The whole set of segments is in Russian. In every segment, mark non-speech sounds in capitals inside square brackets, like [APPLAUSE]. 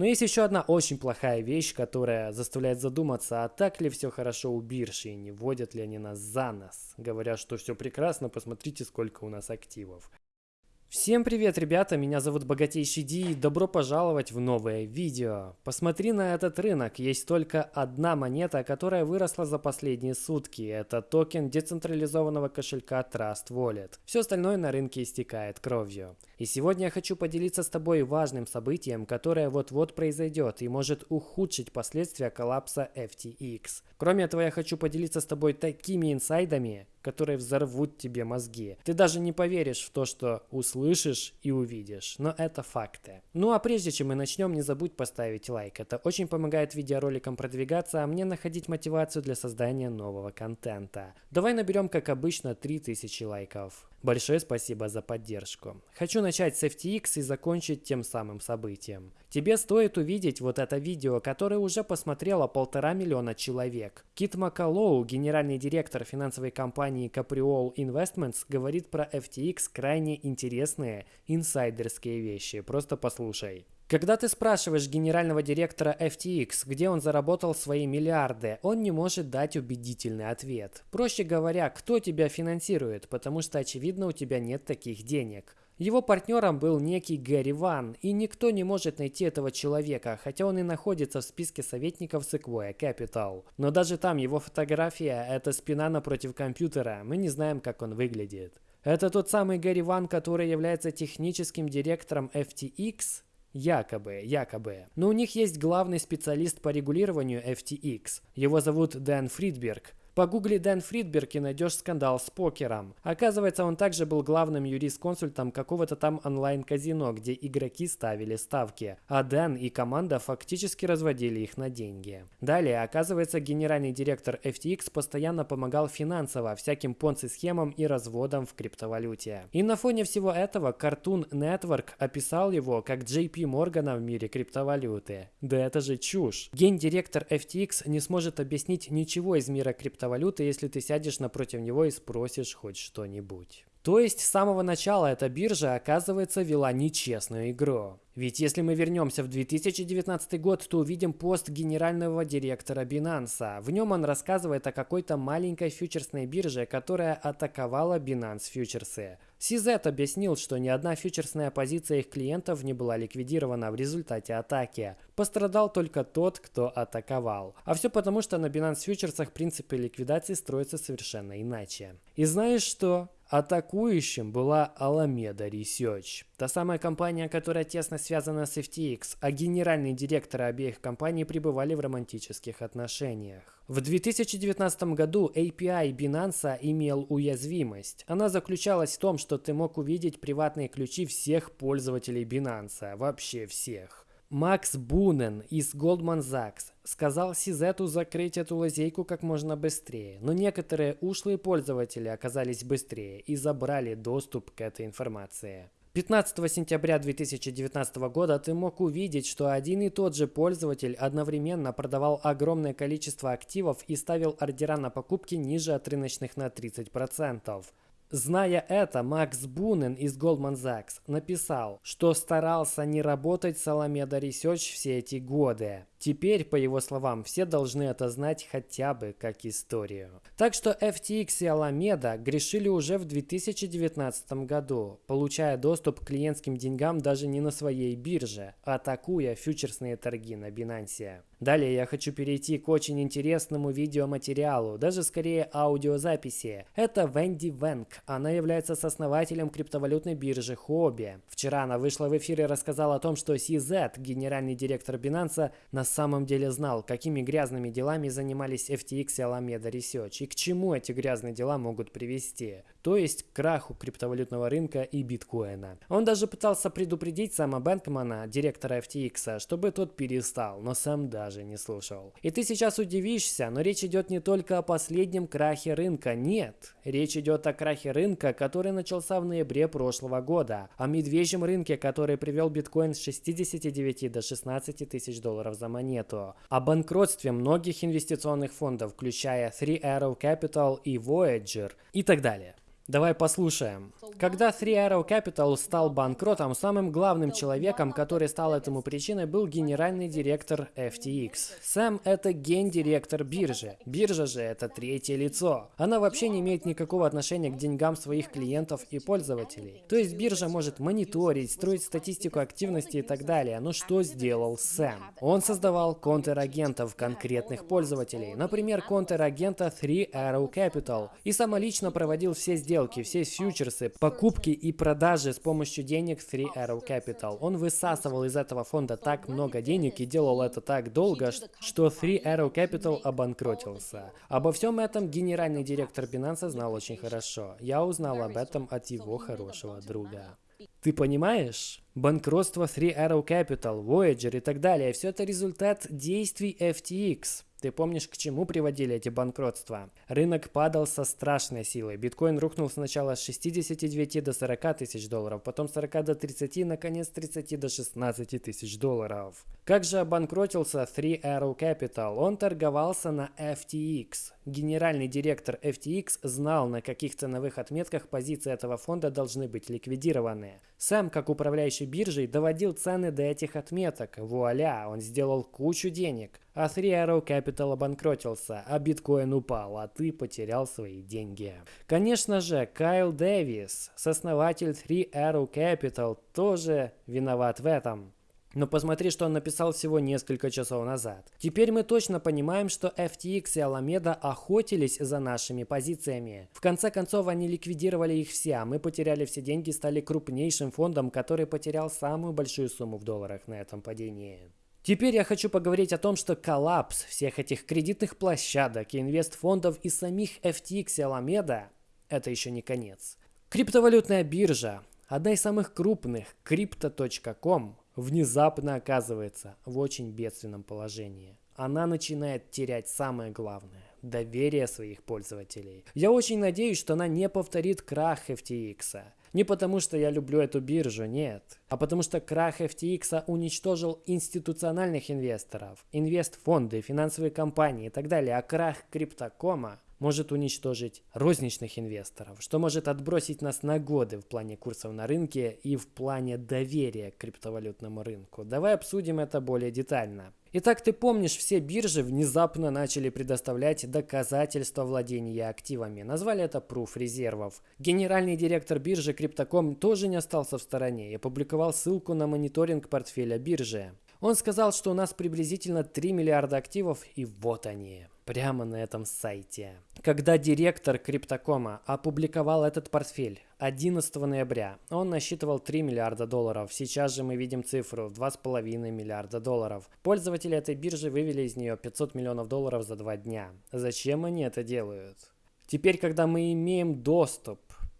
Но есть еще одна очень плохая вещь, которая заставляет задуматься, а так ли все хорошо у биржи и не водят ли они нас за нос. Говорят, что все прекрасно, посмотрите, сколько у нас активов. Всем привет, ребята, меня зовут Богатейший Ди и добро пожаловать в новое видео. Посмотри на этот рынок, есть только одна монета, которая выросла за последние сутки. Это токен децентрализованного кошелька Trust Wallet. Все остальное на рынке истекает кровью. И сегодня я хочу поделиться с тобой важным событием, которое вот-вот произойдет и может ухудшить последствия коллапса FTX. Кроме этого, я хочу поделиться с тобой такими инсайдами, которые взорвут тебе мозги. Ты даже не поверишь в то, что услышишь и увидишь, но это факты. Ну а прежде чем мы начнем, не забудь поставить лайк. Это очень помогает видеороликам продвигаться, а мне находить мотивацию для создания нового контента. Давай наберем, как обычно, 3000 лайков. Большое спасибо за поддержку. Хочу начать с FTX и закончить тем самым событием. Тебе стоит увидеть вот это видео, которое уже посмотрело полтора миллиона человек. Кит Макалоу, генеральный директор финансовой компании Capriol Investments, говорит про FTX крайне интересные инсайдерские вещи. Просто послушай. Когда ты спрашиваешь генерального директора FTX, где он заработал свои миллиарды, он не может дать убедительный ответ. Проще говоря, кто тебя финансирует, потому что очевидно у тебя нет таких денег. Его партнером был некий Гэри Ван, и никто не может найти этого человека, хотя он и находится в списке советников Sequoia Capital. Но даже там его фотография – это спина напротив компьютера, мы не знаем, как он выглядит. Это тот самый Гэри Ван, который является техническим директором FTX? Якобы, якобы. Но у них есть главный специалист по регулированию FTX. Его зовут Дэн Фридберг. Погугли Дэн Фридберг и найдешь скандал с покером. Оказывается, он также был главным юрисконсультом какого-то там онлайн-казино, где игроки ставили ставки, а Дэн и команда фактически разводили их на деньги. Далее, оказывается, генеральный директор FTX постоянно помогал финансово всяким понци-схемам и разводам в криптовалюте. И на фоне всего этого Cartoon Network описал его как JP Моргана в мире криптовалюты. Да это же чушь. Гендиректор FTX не сможет объяснить ничего из мира криптовалюты криптовалюты, если ты сядешь напротив него и спросишь хоть что-нибудь. То есть с самого начала эта биржа, оказывается, вела нечестную игру. Ведь если мы вернемся в 2019 год, то увидим пост генерального директора Binance. В нем он рассказывает о какой-то маленькой фьючерсной бирже, которая атаковала Binance фьючерсы. CZ объяснил, что ни одна фьючерсная позиция их клиентов не была ликвидирована в результате атаки. Пострадал только тот, кто атаковал. А все потому, что на Binance фьючерсах принципы ликвидации строятся совершенно иначе. И знаешь что? Атакующим была Alameda Research, та самая компания, которая тесно связана с FTX, а генеральные директоры обеих компаний пребывали в романтических отношениях. В 2019 году API Binance имел уязвимость. Она заключалась в том, что ты мог увидеть приватные ключи всех пользователей Binance, вообще всех. Макс Бунен из Goldman Sachs сказал Сизету закрыть эту лазейку как можно быстрее, но некоторые ушлые пользователи оказались быстрее и забрали доступ к этой информации. 15 сентября 2019 года ты мог увидеть, что один и тот же пользователь одновременно продавал огромное количество активов и ставил ордера на покупки ниже от рыночных на 30%. Зная это, Макс Бунен из Goldman Sachs написал, что старался не работать с Alameda все эти годы. Теперь, по его словам, все должны это знать хотя бы как историю. Так что FTX и Alameda грешили уже в 2019 году, получая доступ к клиентским деньгам даже не на своей бирже, атакуя фьючерсные торги на Binance. Далее я хочу перейти к очень интересному видеоматериалу, даже скорее аудиозаписи. Это Венди Венг. Она является сооснователем криптовалютной биржи Хобби. Вчера она вышла в эфир и рассказала о том, что CZ, генеральный директор Binance, на самом деле знал, какими грязными делами занимались FTX и Alameda Research и к чему эти грязные дела могут привести, то есть к краху криптовалютного рынка и биткоина. Он даже пытался предупредить Сэма Бэнкмана, директора FTX, чтобы тот перестал, но сам даже не слушал. И ты сейчас удивишься, но речь идет не только о последнем крахе рынка, нет. Речь идет о крахе рынка, который начался в ноябре прошлого года, о медвежьем рынке, который привел биткоин с 69 до 16 тысяч долларов за монету монету, о банкротстве многих инвестиционных фондов, включая Three Arrow Capital и Voyager и так далее. Давай послушаем. Когда Three Arrow Capital стал банкротом, самым главным человеком, который стал этому причиной, был генеральный директор FTX. Сэм – это гендиректор биржи. Биржа же – это третье лицо. Она вообще не имеет никакого отношения к деньгам своих клиентов и пользователей. То есть биржа может мониторить, строить статистику активности и так далее. Но что сделал Сэм? Он создавал контрагентов конкретных пользователей. Например, контрагента Three Arrow Capital. И самолично проводил все сделки сделки, все фьючерсы, покупки и продажи с помощью денег Three Arrow Capital. Он высасывал из этого фонда так много денег и делал это так долго, что Three Arrow Capital обанкротился. Обо всем этом генеральный директор Binance знал очень хорошо. Я узнал об этом от его хорошего друга. Ты понимаешь? Банкротство Three Arrow Capital, Voyager и так далее – все это результат действий FTX. Ты помнишь, к чему приводили эти банкротства? Рынок падал со страшной силой. Биткоин рухнул сначала с 69 до 40 тысяч долларов, потом с 40 до 30, наконец с 30 до 16 тысяч долларов. Как же обанкротился Three Arrow Capital? Он торговался на FTX. Генеральный директор FTX знал, на каких ценовых отметках позиции этого фонда должны быть ликвидированы. Сам, как управляющий биржей, доводил цены до этих отметок. Вуаля, он сделал кучу денег. А Three Arrow Capital обанкротился, а биткоин упал, а ты потерял свои деньги. Конечно же, Кайл Дэвис, сооснователь Three Arrow Capital, тоже виноват в этом. Но посмотри, что он написал всего несколько часов назад. Теперь мы точно понимаем, что FTX и Alameda охотились за нашими позициями. В конце концов, они ликвидировали их все, а мы потеряли все деньги и стали крупнейшим фондом, который потерял самую большую сумму в долларах на этом падении. Теперь я хочу поговорить о том, что коллапс всех этих кредитных площадок, инвестфондов и самих FTX и Alameda – это еще не конец. Криптовалютная биржа, одна из самых крупных, Crypto.com, внезапно оказывается в очень бедственном положении. Она начинает терять самое главное – доверие своих пользователей. Я очень надеюсь, что она не повторит крах FTX. Не потому, что я люблю эту биржу, нет. А потому что крах FTX уничтожил институциональных инвесторов, инвестфонды, финансовые компании и так далее. А крах криптокома может уничтожить розничных инвесторов, что может отбросить нас на годы в плане курсов на рынке и в плане доверия к криптовалютному рынку. Давай обсудим это более детально. Итак, ты помнишь, все биржи внезапно начали предоставлять доказательства владения активами. Назвали это пруф резервов. Генеральный директор биржи Crypto.com тоже не остался в стороне и опубликовал ссылку на мониторинг портфеля биржи. Он сказал, что у нас приблизительно 3 миллиарда активов, и вот они прямо на этом сайте. Когда директор Криптокома опубликовал этот портфель 11 ноября, он насчитывал 3 миллиарда долларов. Сейчас же мы видим цифру в 2,5 миллиарда долларов. Пользователи этой биржи вывели из нее 500 миллионов долларов за два дня. Зачем они это делают? Теперь, когда мы имеем доступ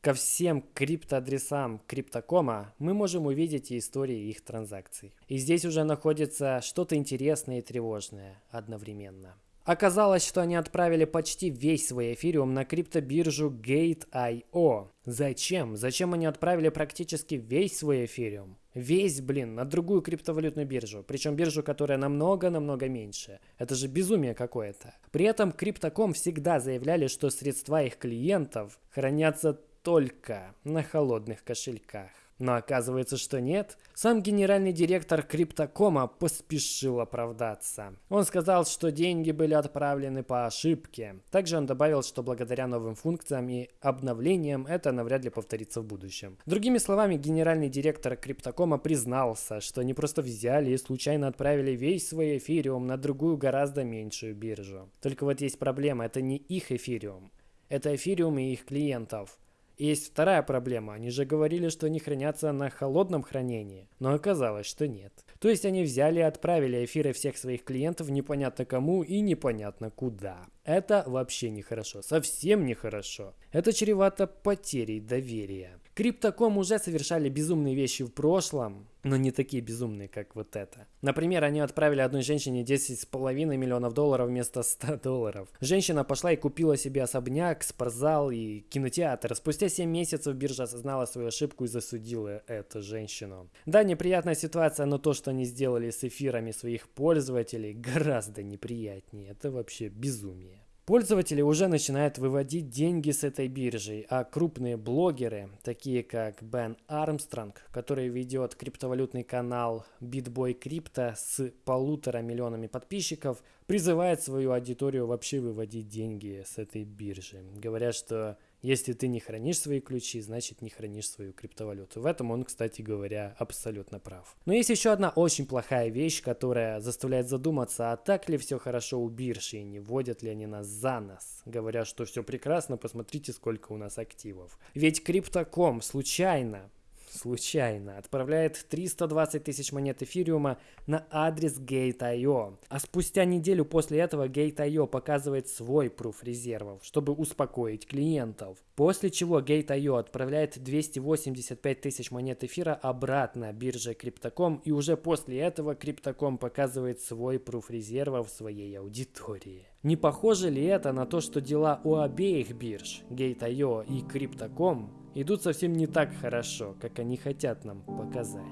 ко всем криптоадресам Криптокома, мы можем увидеть и истории их транзакций. И здесь уже находится что-то интересное и тревожное одновременно. Оказалось, что они отправили почти весь свой эфириум на криптобиржу Gate.io. Зачем? Зачем они отправили практически весь свой эфириум? Весь, блин, на другую криптовалютную биржу. Причем биржу, которая намного-намного меньше. Это же безумие какое-то. При этом Криптоком всегда заявляли, что средства их клиентов хранятся только на холодных кошельках. Но оказывается, что нет. Сам генеральный директор Криптокома поспешил оправдаться. Он сказал, что деньги были отправлены по ошибке. Также он добавил, что благодаря новым функциям и обновлениям это навряд ли повторится в будущем. Другими словами, генеральный директор Криптокома признался, что они просто взяли и случайно отправили весь свой эфириум на другую гораздо меньшую биржу. Только вот есть проблема, это не их эфириум. Это эфириум и их клиентов. Есть вторая проблема. Они же говорили, что они хранятся на холодном хранении. Но оказалось, что нет. То есть они взяли и отправили эфиры всех своих клиентов непонятно кому и непонятно куда. Это вообще нехорошо. Совсем нехорошо. Это чревато потерей доверия. Криптоком уже совершали безумные вещи в прошлом, но не такие безумные, как вот это. Например, они отправили одной женщине 10,5 миллионов долларов вместо 100 [LAUGHS] долларов. Женщина пошла и купила себе особняк, спортзал и кинотеатр. Спустя 7 месяцев биржа осознала свою ошибку и засудила эту женщину. Да, неприятная ситуация, но то, что они сделали с эфирами своих пользователей, [LAUGHS] гораздо неприятнее. Это вообще безумие. Пользователи уже начинают выводить деньги с этой биржи, а крупные блогеры, такие как Бен Армстронг, который ведет криптовалютный канал BitBoy Crypto с полутора миллионами подписчиков, призывает свою аудиторию вообще выводить деньги с этой биржи. Говорят, что если ты не хранишь свои ключи, значит не хранишь свою криптовалюту. В этом он, кстати говоря, абсолютно прав. Но есть еще одна очень плохая вещь, которая заставляет задуматься, а так ли все хорошо у биржи и не вводят ли они нас за нас. Говорят, что все прекрасно, посмотрите, сколько у нас активов. Ведь Криптоком случайно случайно отправляет 320 тысяч монет эфириума на адрес Gate.io. А спустя неделю после этого Gate.io показывает свой пруф резервов, чтобы успокоить клиентов. После чего Gate.io отправляет 285 тысяч монет эфира обратно бирже Crypto.com и уже после этого Crypto.com показывает свой пруф резервов своей аудитории. Не похоже ли это на то, что дела у обеих бирж, Gate.io и Crypto.com, идут совсем не так хорошо, как они хотят нам показать.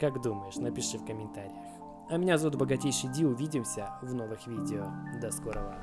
Как думаешь, напиши в комментариях. А меня зовут Богатейший Ди, увидимся в новых видео. До скорого.